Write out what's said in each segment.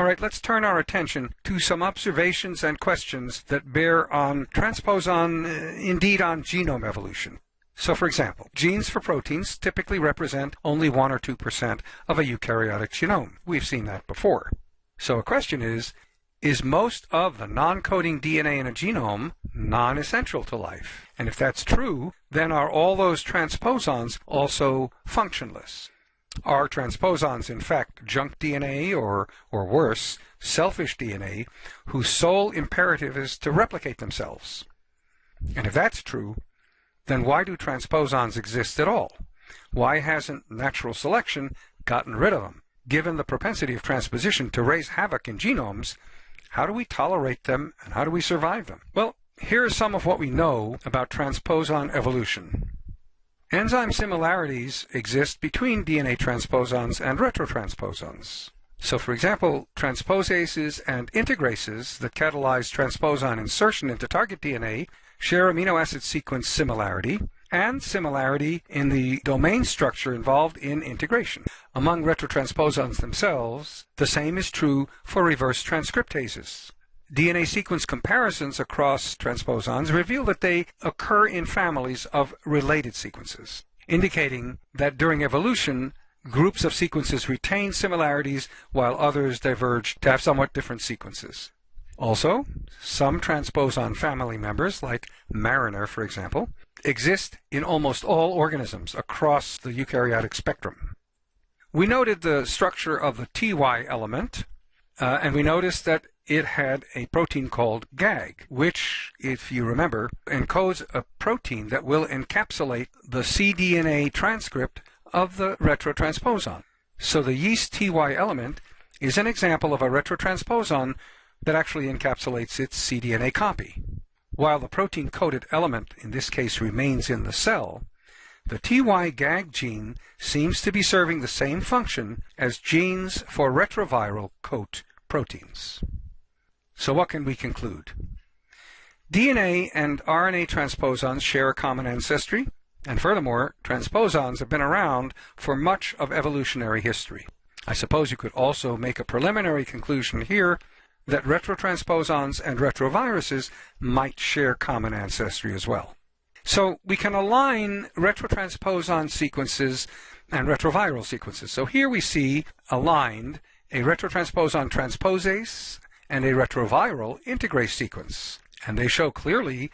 All right, let's turn our attention to some observations and questions that bear on transposon, uh, indeed on genome evolution. So for example, genes for proteins typically represent only 1 or 2% of a eukaryotic genome. We've seen that before. So a question is, is most of the non-coding DNA in a genome non-essential to life? And if that's true, then are all those transposons also functionless? Are transposons in fact junk DNA or, or worse, selfish DNA whose sole imperative is to replicate themselves? And if that's true, then why do transposons exist at all? Why hasn't natural selection gotten rid of them? Given the propensity of transposition to raise havoc in genomes, how do we tolerate them and how do we survive them? Well, here is some of what we know about transposon evolution. Enzyme similarities exist between DNA transposons and retrotransposons. So for example, transposases and integrases that catalyze transposon insertion into target DNA share amino acid sequence similarity and similarity in the domain structure involved in integration. Among retrotransposons themselves, the same is true for reverse transcriptases. DNA sequence comparisons across transposons reveal that they occur in families of related sequences, indicating that during evolution, groups of sequences retain similarities while others diverge to have somewhat different sequences. Also, some transposon family members, like Mariner for example, exist in almost all organisms across the eukaryotic spectrum. We noted the structure of the TY element, uh, and we noticed that it had a protein called GAG, which, if you remember, encodes a protein that will encapsulate the cDNA transcript of the retrotransposon. So the yeast TY element is an example of a retrotransposon that actually encapsulates its cDNA copy. While the protein-coded element, in this case, remains in the cell, the TY-GAG gene seems to be serving the same function as genes for retroviral coat proteins. So what can we conclude? DNA and RNA transposons share a common ancestry, and furthermore, transposons have been around for much of evolutionary history. I suppose you could also make a preliminary conclusion here that retrotransposons and retroviruses might share common ancestry as well. So we can align retrotransposon sequences and retroviral sequences. So here we see aligned a retrotransposon transposase and a retroviral integrase sequence. And they show clearly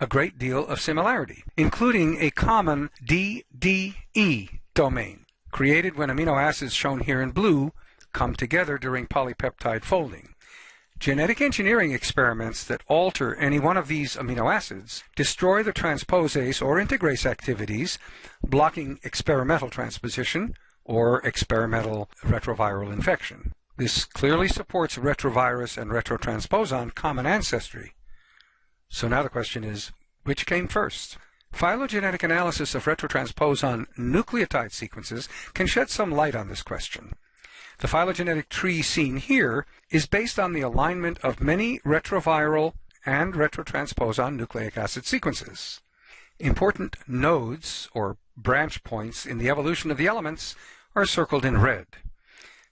a great deal of similarity, including a common DDE domain, created when amino acids shown here in blue come together during polypeptide folding. Genetic engineering experiments that alter any one of these amino acids destroy the transposase or integrase activities, blocking experimental transposition or experimental retroviral infection. This clearly supports retrovirus and retrotransposon common ancestry. So now the question is, which came first? Phylogenetic analysis of retrotransposon nucleotide sequences can shed some light on this question. The phylogenetic tree seen here is based on the alignment of many retroviral and retrotransposon nucleic acid sequences. Important nodes, or branch points, in the evolution of the elements are circled in red.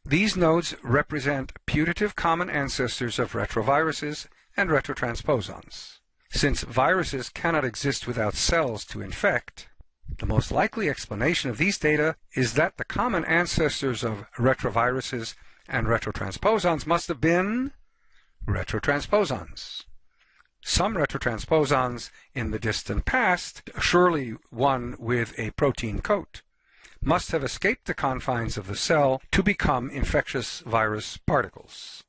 These nodes represent putative common ancestors of retroviruses and retrotransposons. Since viruses cannot exist without cells to infect, the most likely explanation of these data is that the common ancestors of retroviruses and retrotransposons must have been retrotransposons. Some retrotransposons in the distant past, surely one with a protein coat, must have escaped the confines of the cell to become infectious virus particles.